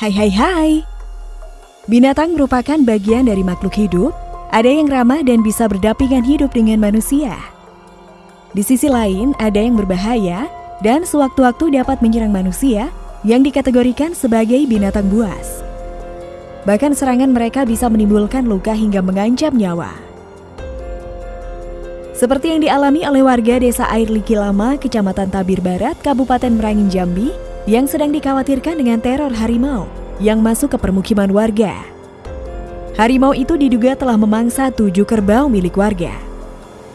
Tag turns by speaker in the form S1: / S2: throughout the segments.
S1: Hai hai hai. Binatang merupakan bagian dari makhluk hidup, ada yang ramah dan bisa berdampingan hidup dengan manusia. Di sisi lain, ada yang berbahaya dan sewaktu-waktu dapat menyerang manusia yang dikategorikan sebagai binatang buas. Bahkan serangan mereka bisa menimbulkan luka hingga mengancam nyawa. Seperti yang dialami oleh warga desa Air Liki Lama, Kecamatan Tabir Barat, Kabupaten Merangin Jambi, yang sedang dikhawatirkan dengan teror harimau yang masuk ke permukiman warga. Harimau itu diduga telah memangsa tujuh kerbau milik warga.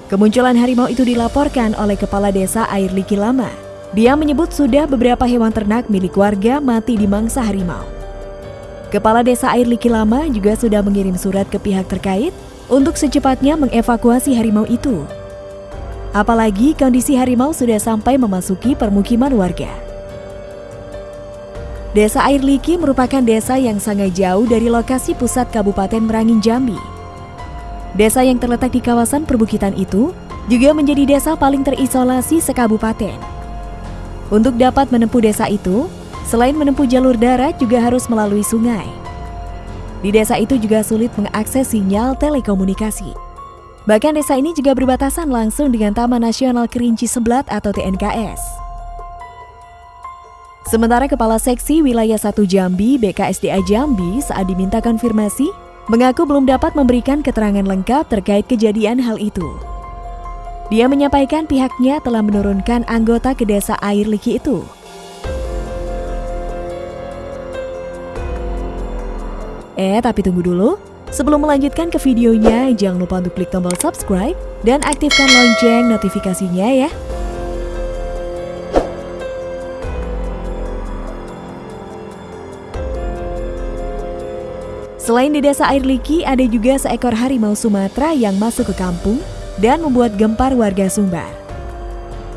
S1: Kemunculan harimau itu dilaporkan oleh Kepala Desa Air Liki Lama. Dia menyebut sudah beberapa hewan ternak milik warga mati di mangsa harimau. Kepala Desa Air Liki Lama juga sudah mengirim surat ke pihak terkait untuk secepatnya mengevakuasi harimau itu. Apalagi kondisi harimau sudah sampai memasuki permukiman warga. Desa Air Liki merupakan desa yang sangat jauh dari lokasi pusat Kabupaten Merangin Jambi. Desa yang terletak di kawasan perbukitan itu juga menjadi desa paling terisolasi sekabupaten. Untuk dapat menempuh desa itu, selain menempuh jalur darat juga harus melalui sungai. Di desa itu juga sulit mengakses sinyal telekomunikasi. Bahkan desa ini juga berbatasan langsung dengan Taman Nasional Kerinci Seblat atau TNKS. Sementara Kepala Seksi Wilayah 1 Jambi BKSDA Jambi saat diminta konfirmasi, mengaku belum dapat memberikan keterangan lengkap terkait kejadian hal itu. Dia menyampaikan pihaknya telah menurunkan anggota ke desa air liki itu. Eh, tapi tunggu dulu. Sebelum melanjutkan ke videonya, jangan lupa untuk klik tombol subscribe dan aktifkan lonceng notifikasinya ya. Selain di desa Air Liki, ada juga seekor harimau Sumatera yang masuk ke kampung dan membuat gempar warga Sumbar.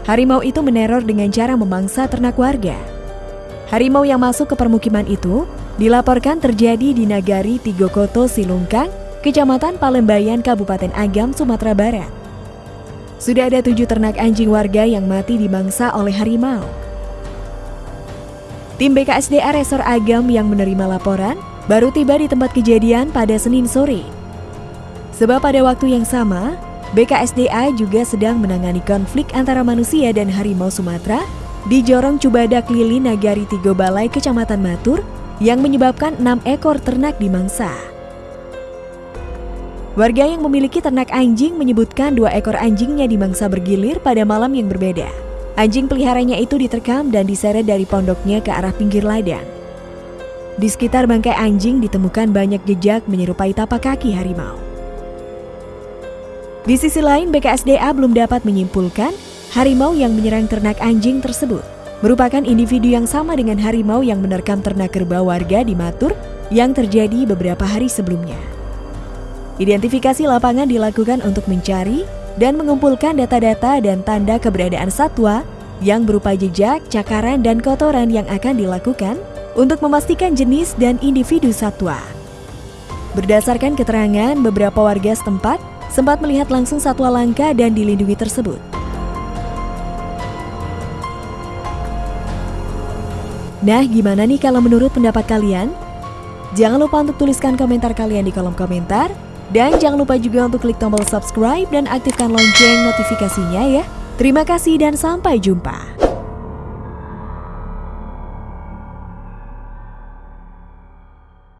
S1: Harimau itu meneror dengan cara memangsa ternak warga. Harimau yang masuk ke permukiman itu dilaporkan terjadi di Nagari Tigokoto Silungkang, Kecamatan Palembayan, Kabupaten Agam, Sumatera Barat. Sudah ada tujuh ternak anjing warga yang mati dimangsa oleh harimau. Tim BKSDA Resor Agam yang menerima laporan baru tiba di tempat kejadian pada Senin sore. Sebab pada waktu yang sama, BKSDA juga sedang menangani konflik antara manusia dan harimau Sumatera di Jorong Cubadak Lili Nagari Tigo Balai Kecamatan Matur yang menyebabkan enam ekor ternak dimangsa. Warga yang memiliki ternak anjing menyebutkan dua ekor anjingnya dimangsa bergilir pada malam yang berbeda. Anjing peliharanya itu diterkam dan diseret dari pondoknya ke arah pinggir ladang. Di sekitar bangkai anjing ditemukan banyak jejak menyerupai tapak kaki harimau. Di sisi lain, BKSDA belum dapat menyimpulkan harimau yang menyerang ternak anjing tersebut merupakan individu yang sama dengan harimau yang menerkam ternak kerbau warga di Matur yang terjadi beberapa hari sebelumnya. Identifikasi lapangan dilakukan untuk mencari dan mengumpulkan data-data dan tanda keberadaan satwa yang berupa jejak, cakaran, dan kotoran yang akan dilakukan untuk memastikan jenis dan individu satwa. Berdasarkan keterangan beberapa warga setempat, sempat melihat langsung satwa langka dan dilindungi tersebut. Nah, gimana nih kalau menurut pendapat kalian? Jangan lupa untuk tuliskan komentar kalian di kolom komentar. Dan jangan lupa juga untuk klik tombol subscribe dan aktifkan lonceng notifikasinya ya. Terima kasih dan sampai jumpa.